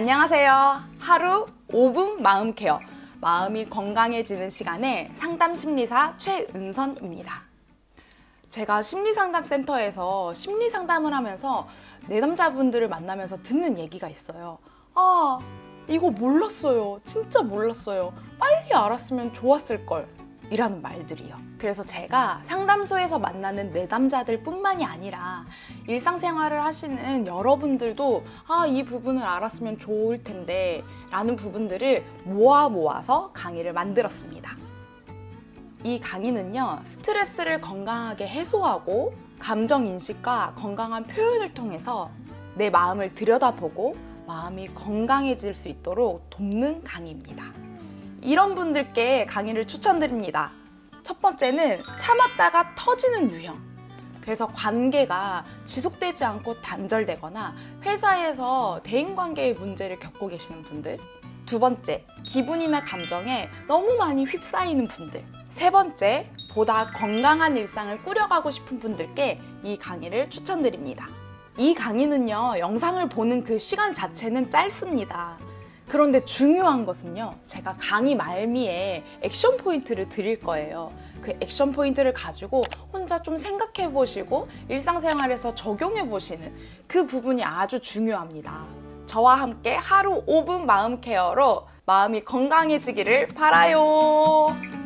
안녕하세요. 하루 5분 마음 케어. 마음이 건강해지는 시간에 상담 심리사 최은선입니다. 제가 심리상담센터에서 심리상담을 하면서 내담자분들을 만나면서 듣는 얘기가 있어요. 아, 이거 몰랐어요. 진짜 몰랐어요. 빨리 알았으면 좋았을 걸. 이라는 말들이요. 그래서 제가 상담소에서 만나는 내담자들 뿐만이 아니라 일상생활을 하시는 여러분들도 아, 이 부분을 알았으면 좋을 텐데 라는 부분들을 모아 모아서 강의를 만들었습니다. 이 강의는요, 스트레스를 건강하게 해소하고 감정 인식과 건강한 표현을 통해서 내 마음을 들여다보고 마음이 건강해질 수 있도록 돕는 강의입니다. 이런 분들께 강의를 추천드립니다. 첫 번째는 참았다가 터지는 유형. 그래서 관계가 지속되지 않고 단절되거나 회사에서 대인관계의 문제를 겪고 계시는 분들. 두 번째, 기분이나 감정에 너무 많이 휩싸이는 분들. 세 번째, 보다 건강한 일상을 꾸려가고 싶은 분들께 이 강의를 추천드립니다. 이 강의는요, 영상을 보는 그 시간 자체는 짧습니다. 그런데 중요한 것은요, 제가 강의 말미에 액션 포인트를 드릴 거예요. 그 액션 포인트를 가지고 혼자 좀 생각해 보시고 일상생활에서 적용해 보시는 그 부분이 아주 중요합니다. 저와 함께 하루 5분 마음 케어로 마음이 건강해지기를 바라요.